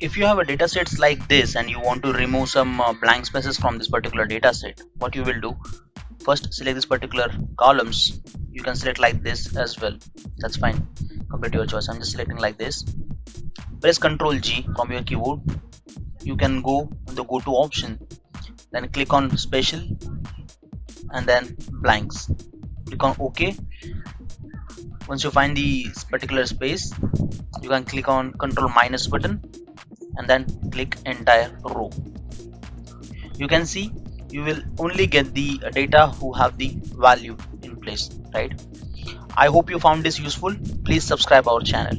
if you have a data sets like this and you want to remove some uh, blank spaces from this particular data set what you will do? First select this particular columns. You can select like this as well. That's fine. Complete your choice. I'm just selecting like this. Press ctrl g from your keyboard. You can go the go to option. Then click on special and then blanks. Click on ok. Once you find the particular space you can click on control minus button and then click entire row. You can see you will only get the data who have the value in place right? I hope you found this useful. Please subscribe our channel